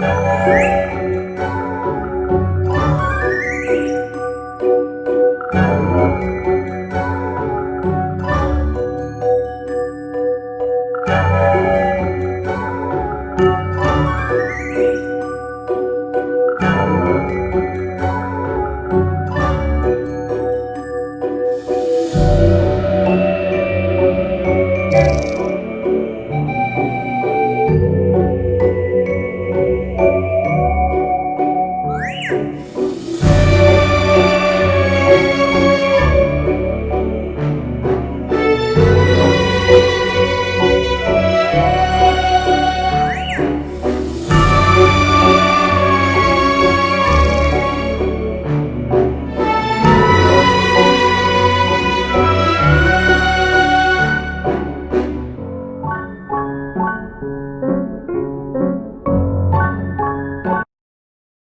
Música